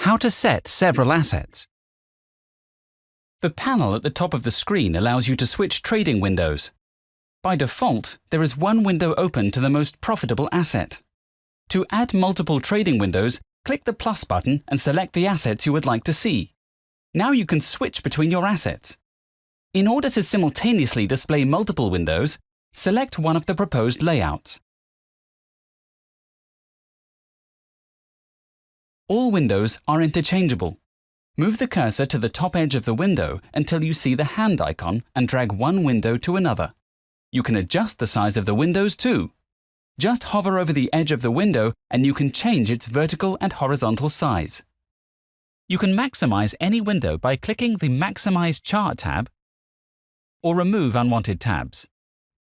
How to set several assets. The panel at the top of the screen allows you to switch trading windows. By default, there is one window open to the most profitable asset. To add multiple trading windows, click the plus button and select the assets you would like to see. Now you can switch between your assets. In order to simultaneously display multiple windows, select one of the proposed layouts. All windows are interchangeable. Move the cursor to the top edge of the window until you see the hand icon and drag one window to another. You can adjust the size of the windows too. Just hover over the edge of the window and you can change its vertical and horizontal size. You can maximize any window by clicking the Maximize Chart tab or remove unwanted tabs.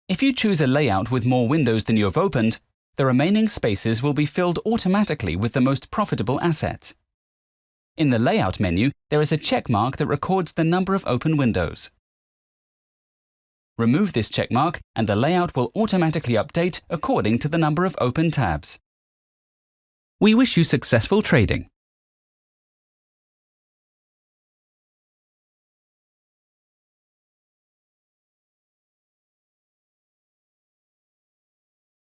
If you choose a layout with more windows than you have opened, the remaining spaces will be filled automatically with the most profitable assets. In the Layout menu, there is a checkmark that records the number of open windows. Remove this checkmark and the layout will automatically update according to the number of open tabs. We wish you successful trading.